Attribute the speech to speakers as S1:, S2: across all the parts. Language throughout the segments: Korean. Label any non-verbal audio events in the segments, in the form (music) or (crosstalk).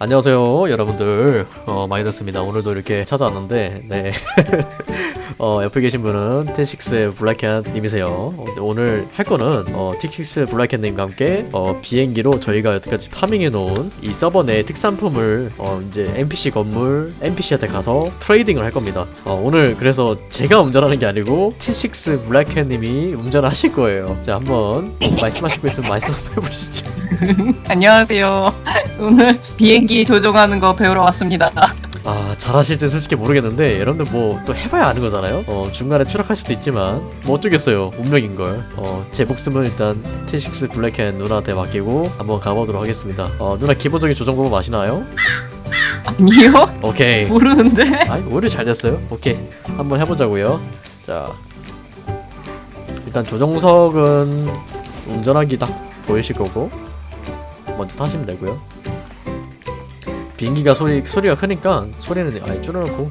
S1: 안녕하세요 여러분들. 어 마이너스입니다. 오늘도 이렇게 찾아왔는데 네. (laughs) 어, 옆에 계신 분은 T6의 블랙캣님이세요. 오늘 할 거는 어, T6 블랙캣님과 함께 어, 비행기로 저희가 여태까지 farming해 놓은 이 서버 내 특산품을 어, 이제 NPC 건물 NPC한테 가서 trading을 할 겁니다. 어, 오늘 그래서 제가 운전하는 게 아니고 T6 블랙캣님이 운전을 하실 거예요. 자 한번 말씀하시고 있으면 말씀 한번 해보시죠. (laughs)
S2: 안녕하세요. 오늘 비행 기 조종하는 거 배우러 왔습니다.
S1: 아 잘하실지 솔직히 모르겠는데 여러분들 뭐 또 해봐야 아는 거잖아요? 어 중간에 추락할 수도 있지만 뭐 어쩌겠어요 운명인걸. 어제 목숨은 일단 T6 블랙캣 누나한테 맡기고 한번 가보도록 하겠습니다. 어 누나 기본적인 조정 방법 아시나요?
S2: 아니요?
S1: 오케이.
S2: 모르는데.
S1: 아이 오히려 잘 됐어요. 오케이. 한번 해보자고요. 자. 일단 조정석은 운전하기 딱 보이실 거고 먼저 타시면 되고요 비행기가 소리 소리가 크니까 소리는 아예 줄여놓고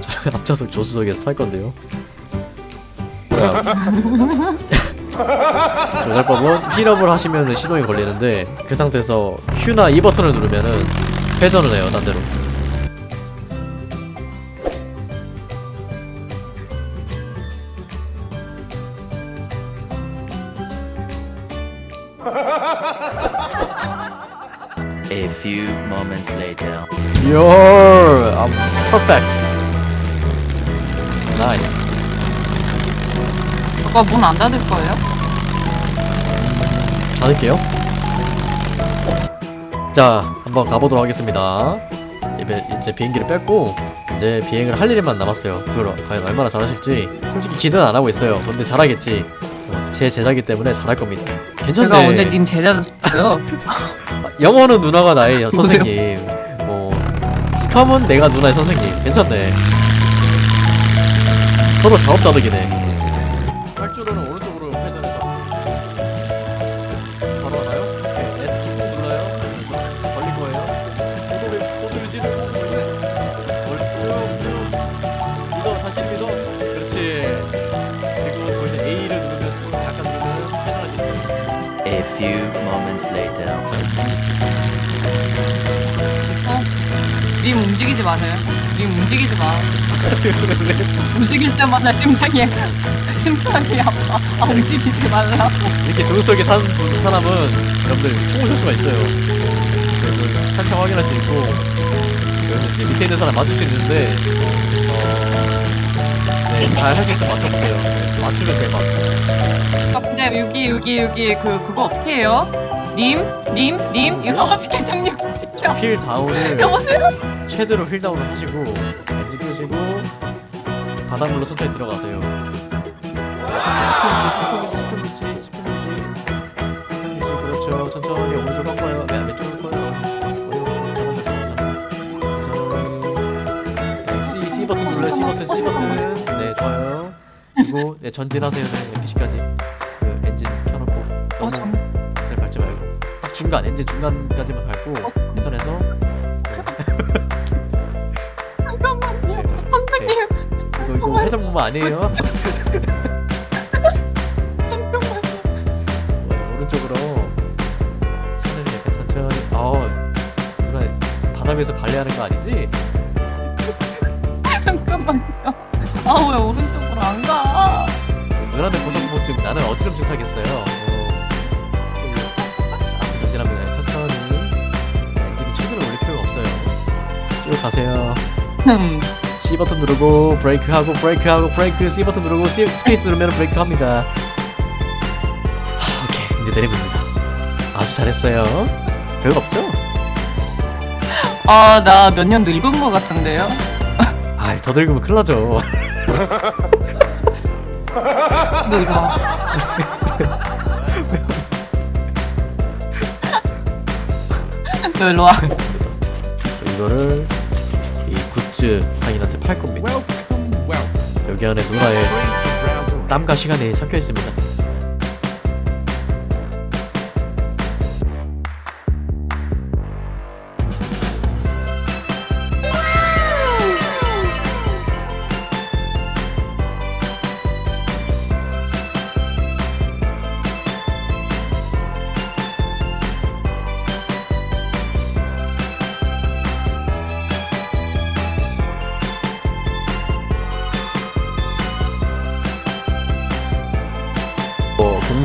S1: 저 (laughs) 앞좌석 조수석에서 탈 건데요. 자. (laughs) 조작법은 힐업을 하시면 시동이 걸리는데 그 상태에서 Q나 E 버튼을 누르면은 회전을 해요 딴 데로
S3: few moments later.
S1: You're um, perfect. Nice.
S2: 오빠 문안 닫을 거예요?
S1: 닫을게요. 자, 한번 가보도록 하겠습니다. 이제, 이제 비행기를 뺐고 이제 비행을 할 일만 남았어요. 그걸 과연 얼마나 잘하실지 솔직히 기대는 안 하고 있어요. 근데 잘하겠지. 어, 제 제자기 때문에 잘할 겁니다. 괜찮네.
S2: 제가 언제 님 제자였어요? (laughs)
S1: 영어는 누나가 나의 (laughs) 선생님. 뭐 스컴은 내가 누나의 선생님. 괜찮네. 서로 작업자득이네.
S2: 움직이지 마세요. 님 움직이지 마. 움직일 때마다 심장이 (laughs) 심장이 아파. 아, 움직이지 말라고.
S1: 이렇게 조수석에 사는 분- 사람은 여러분들 총을 쏠 수가 있어요. 그래서 한참 확인할 수 있고 이제 밑에 있는 사람 맞출 수 있는데 어... 네, 잘 할 수 있으면 맞춰보세요. 네, 맞추면 대박.
S2: 아, 근데 여기 여기 여기 그 그거 어떻게 해요? 님, 님, 님 이거 어떻게 정력시켜?
S1: 휠 다운을
S2: 여보세요?
S1: 최대로 휠 다운을 하시고 엔진 끄시고 바닷물로 천천히 들어가세요. 그렇죠. 천천히 오른쪽 꺾어요. 네, 왼쪽 꺾어요. 어이구, 잘한다, 잘한다. 천천히. 네, C, C 버튼 눌러요. C 버튼, C 버튼. 네, 좋아요. 그리고 네, 전진하세요. 네, NPC까지. 그 엔진 켜놓고
S2: 어,
S1: 너무
S2: 정...
S1: 중간 엔진 중간까지만 밟고 회전해서
S2: 잠깐만요. 선생님,
S1: 이거 이거 회전 보면 아니에요. (laughs)
S2: 잠깐만.
S1: 어, 오른쪽으로 손을 약간 천천히. 어, 누나 바다 위에서 발레하는 거 아니지? (laughs)
S2: 잠깐만요. 아 왜 오른쪽으로 안 가?
S1: 누나는 고소공포증, 나는 어지럼증 타겠어요. 가세요.
S2: 흠.
S1: C 버튼 누르고 브레이크 하고 브레이크 하고 브레이크 C 버튼 누르고 C, 스페이스 누르면 브레이크 합니다. 하, 오케이 이제 내려봅니다. 아주 잘했어요. 별거 없죠?
S2: 아, 나 몇 년 늙은 것 같은데요?
S1: 아이 더 늙으면 큰일 나죠.
S2: 너 이리 와. 너 일로 와.
S1: 이거를 이 굿즈 상인한테 팔 겁니다. 여기 안에 누나의 땀과 시간이 섞여 있습니다.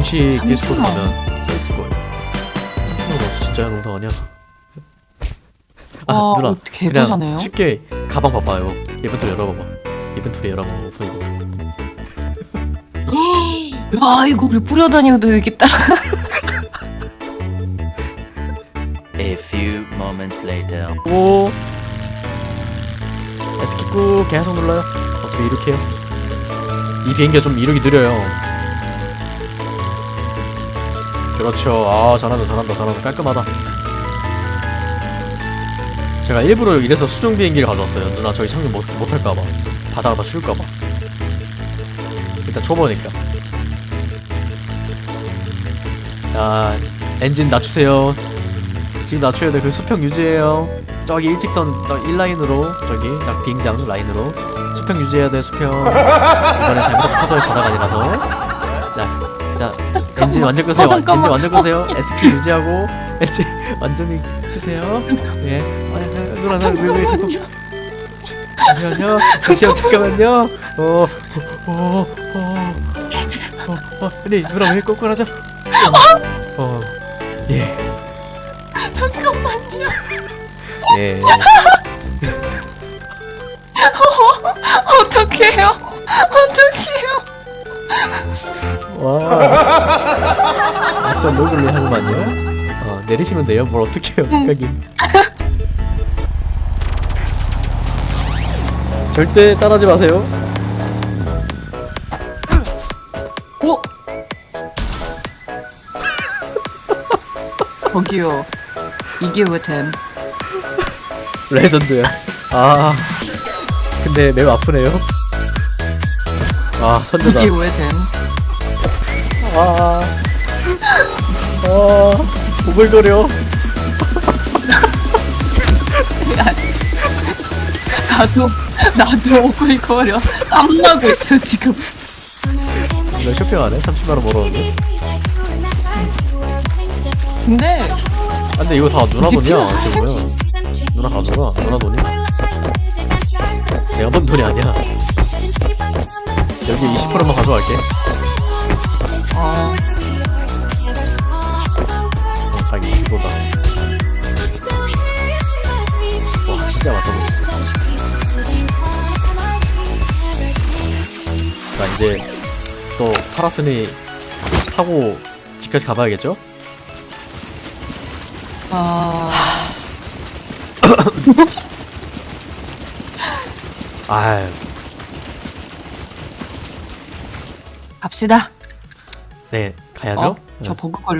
S1: 공식 디스코드
S2: 30만.
S1: 가면 써있을 거예요. 30만 원 진짜야 농담 아니야 아
S2: 와
S1: 누나
S2: 어떻게
S1: 그냥
S2: 개부자네요
S1: 쉽게 가방 봐봐요. 이벤트를 열어봐봐. 이벤트를 열어봐봐. 오픈 이벤트. (gasps)
S2: 와 이거를 뿌려다니도 여기 딱. (laughs)
S3: A few moments later.
S1: 오. 꾹 계속 눌러요. 어떻게 이렇게. 해요 이 비행기가 좀 이륙이 느려요 그렇죠 아 잘한다 잘한다 잘한다 깔끔하다 제가 일부러 이래서 수중 비행기를 가져왔어요 누나 저희 착륙 못, 못할까봐 바다가 다 쉴까봐 일단 초보니까 자 엔진 낮추세요 지금 낮춰야 돼. 그 수평 유지해요. 저기 일직선 저 1라인으로 저기 딱 비행장 라인으로 수평 유지해야 돼. 수평. 이번엔 잘못 터져요. 바다가 아니라서. 자, 자 엔진 완전 끄세요.
S2: 어.
S1: 엔진 완전 끄세요. SP 유지하고 (laughs) 엔진 완전히 끄세요. 예. 아, 아, 누나 나 왜왜 자꾸 잠시만요. 잠시만 잠깐만요. 어, 어, 어, 어, 어, 어, 아니 누나 왜 꼬꾸라져? 어, 예.
S2: 잠깐만요
S1: 예.
S2: 어떡해요 어떡해요
S1: 와. 진짜 로글리 하구만요. 어, 내리시면 돼요. 뭘 어떻게 해요, 어떡하긴. 절대 따라하지 마세요.
S2: 오 저기요 이게 왜 됨
S1: 레전드야. 아. 근데 매우 아프네요. 아, 선제다.
S2: 이게 왜 됨
S1: 아. 아. 오글거려.
S2: 야, 씨. 나도 나도 오글거려 땀나고 있어 지금
S1: 이거 쇼핑하네? 30만원 벌었는데.
S2: 근데
S1: 아, 근데 이거 다 누나 돈이야. 지금 누나 가져가. 누나 돈이야. 내가 번 돈이 아니야. 여기 20%만 가져갈게. 어딱 20%다. 와, 진짜 맞다. 자, 이제 또 팔았으니 타고 집까지 가봐야겠죠?
S2: 아, (laughs)
S1: 아유,
S2: 갑시다
S1: 네, 가야죠.
S2: 어? 저 버그 걸려